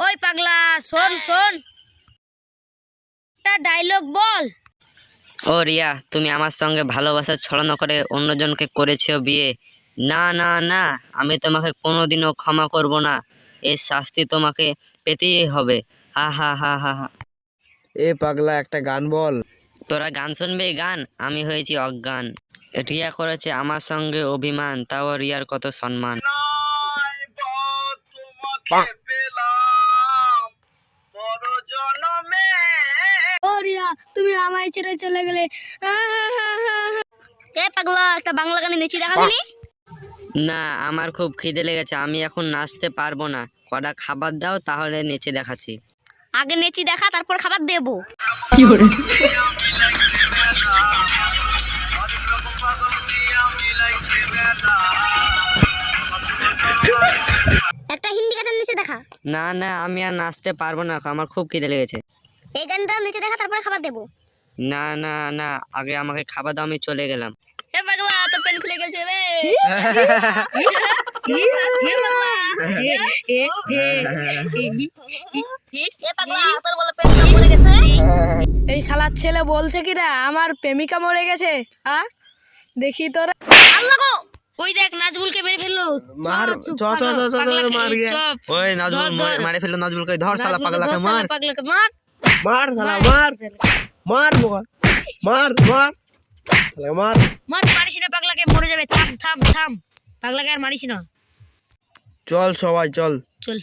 ওই পাগলা শোন শোন। একটা ডায়লগ বল। ও রিয়া তুমি আমার সঙ্গে ভালোবাসার ছড়ানো করে অন্যজনকে করেছ বিয়ে। না না না আমি তোমাকে কোনোদিনও ক্ষমা করব না। এর শাস্তি তোমাকে পেতেই হবে। হা হা হা হা হা। এ পাগলা একটা গান বল। তোরা গান শুনবি? গান? আমি হয়েছি অজ্ঞান। রিয়া করেছে আমার সঙ্গে অভিমান তাও রিয়ার কত সম্মান ও রিয়া তুমি আমায় ছেড়ে চলে গেলে। এ পাগলা? একটা বাংলা গানে নেচি দেখা দিনি না আমার খুব খিদে লেগেছে আমি এখন নাচতে পারব না। কটা খাবার দাও তাহলে নেচে দেখাচ্ছি। আগে নেচি দেখা তারপর খাবার দেবো। একটা হিন্দি গান নেচে দেখা। না না আমি আর নাচতে পারব না আমার খুব খিদে লেগেছে। এই গানটা নেচে দেখা তারপরে খাবার দেবো না না না আগে আমাকে খাবার দাও আমি চলে গেলাম এ পাগলা তোর পেন খুলে গেছে রে এ পাগলা তোর বলে পেনটা খুলে গেছে এই শালার ছেলে বলছে কি রে আমার প্রেমিকা মরে গেছে হ্যাঁ দেখি তোরা আল্লাহ গো ওই দেখ নাজবুলকে মেরে ফেলল মার চ চ চ, মার গিয়ে ওই নাজবুল মারে ফেলল নাজবুলকে ধর শালা পাগলাকে মার পাগলাকে মার মার শালা মার মার। বোকা। মার মার। শালা মার। মার মারিস না পাগলাকে মরে যাবে। থাম থাম থাম। পাগলাকে আর মারিস না। চল সবাই চল। চল।